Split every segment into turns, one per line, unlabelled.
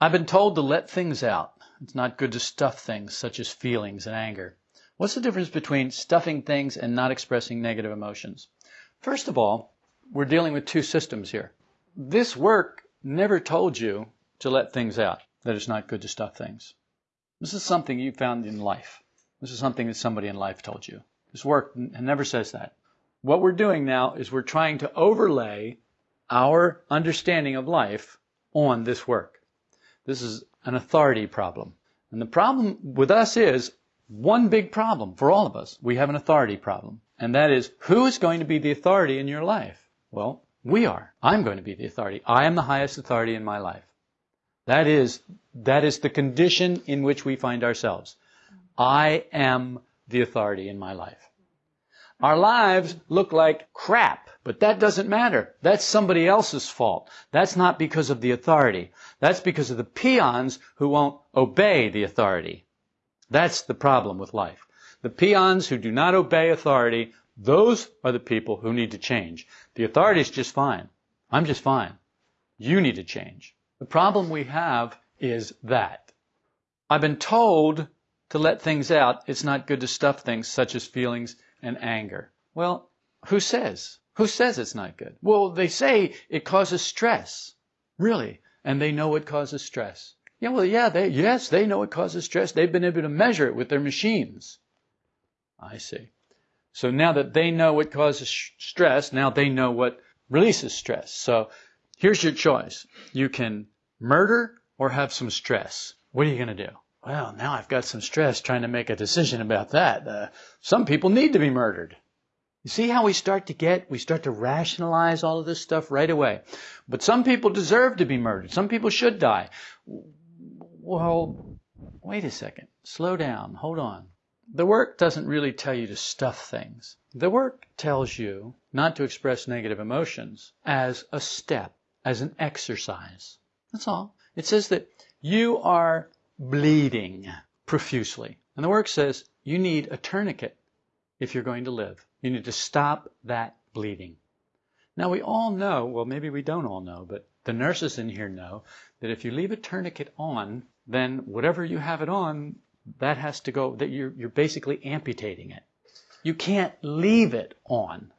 I've been told to let things out. It's not good to stuff things such as feelings and anger. What's the difference between stuffing things and not expressing negative emotions? First of all, we're dealing with two systems here. This work never told you to let things out, that it's not good to stuff things. This is something you found in life. This is something that somebody in life told you. This work never says that. What we're doing now is we're trying to overlay our understanding of life on this work. This is an authority problem. And the problem with us is one big problem for all of us. We have an authority problem. And that is, who is going to be the authority in your life? Well, we are. I'm going to be the authority. I am the highest authority in my life. That is, that is the condition in which we find ourselves. I am the authority in my life. Our lives look like crap, but that doesn't matter. That's somebody else's fault. That's not because of the authority. That's because of the peons who won't obey the authority. That's the problem with life. The peons who do not obey authority, those are the people who need to change. The authority is just fine. I'm just fine. You need to change. The problem we have is that. I've been told to let things out. It's not good to stuff things such as feelings and anger. Well, who says? Who says it's not good? Well, they say it causes stress. Really? And they know it causes stress. Yeah, well, yeah, they, yes, they know it causes stress. They've been able to measure it with their machines. I see. So now that they know what causes stress, now they know what releases stress. So here's your choice. You can murder or have some stress. What are you going to do? Well, now I've got some stress trying to make a decision about that. Uh, some people need to be murdered. You see how we start to get, we start to rationalize all of this stuff right away. But some people deserve to be murdered. Some people should die. Well, wait a second. Slow down. Hold on. The work doesn't really tell you to stuff things. The work tells you not to express negative emotions as a step, as an exercise. That's all. It says that you are bleeding profusely. And the work says you need a tourniquet if you're going to live. You need to stop that bleeding. Now we all know, well maybe we don't all know, but the nurses in here know that if you leave a tourniquet on, then whatever you have it on, that has to go, that you're, you're basically amputating it. You can't leave it on.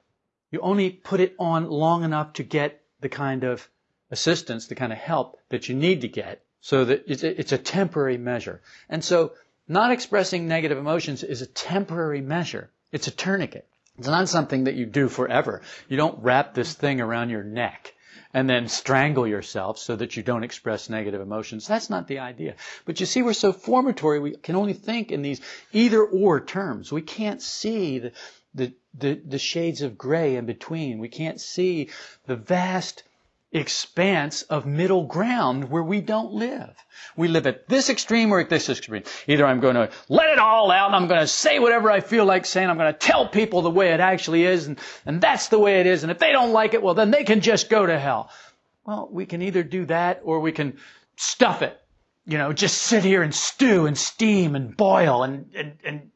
You only put it on long enough to get the kind of assistance, the kind of help that you need to get so that it's a, it's a temporary measure. And so not expressing negative emotions is a temporary measure. It's a tourniquet. It's not something that you do forever. You don't wrap this thing around your neck and then strangle yourself so that you don't express negative emotions. That's not the idea. But you see, we're so formatory, we can only think in these either or terms. We can't see the, the, the, the shades of gray in between. We can't see the vast expanse of middle ground where we don't live. We live at this extreme or at this extreme. Either I'm going to let it all out and I'm going to say whatever I feel like saying. I'm going to tell people the way it actually is and, and that's the way it is. And if they don't like it, well, then they can just go to hell. Well, we can either do that or we can stuff it. You know, just sit here and stew and steam and boil and, and, and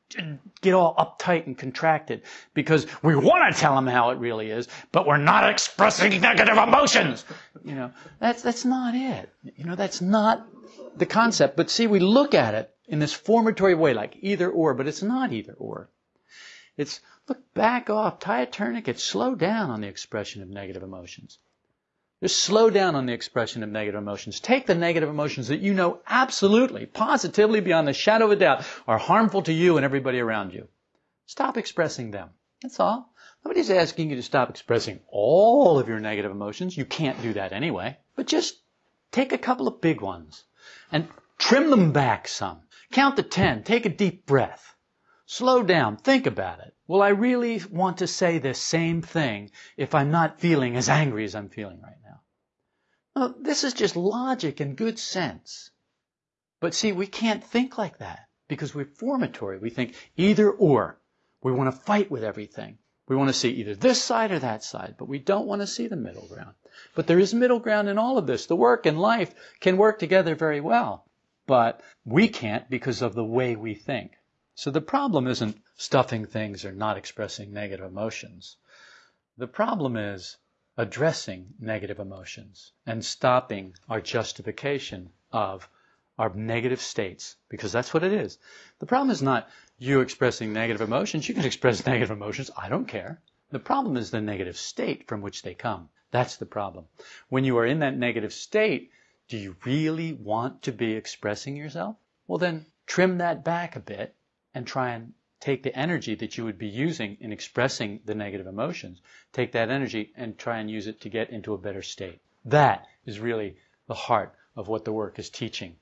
get all uptight and contracted because we want to tell them how it really is, but we're not expressing negative emotions. You know, that's, that's not it. You know, that's not the concept. But see, we look at it in this formatory way, like either or, but it's not either or. It's, look, back off, tie a tourniquet, slow down on the expression of negative emotions. Just slow down on the expression of negative emotions. Take the negative emotions that you know absolutely, positively, beyond the shadow of a doubt, are harmful to you and everybody around you. Stop expressing them. That's all. Nobody's asking you to stop expressing all of your negative emotions. You can't do that anyway. But just take a couple of big ones and trim them back some. Count to ten. Take a deep breath. Slow down. Think about it. Will I really want to say the same thing if I'm not feeling as angry as I'm feeling right now? Well, this is just logic and good sense. But see, we can't think like that because we're formatory. We think either or. We want to fight with everything. We want to see either this side or that side, but we don't want to see the middle ground. But there is middle ground in all of this. The work and life can work together very well, but we can't because of the way we think. So the problem isn't stuffing things or not expressing negative emotions. The problem is addressing negative emotions and stopping our justification of our negative states, because that's what it is. The problem is not you expressing negative emotions. You can express negative emotions. I don't care. The problem is the negative state from which they come. That's the problem. When you are in that negative state, do you really want to be expressing yourself? Well, then trim that back a bit and try and take the energy that you would be using in expressing the negative emotions, take that energy and try and use it to get into a better state. That is really the heart of what the work is teaching.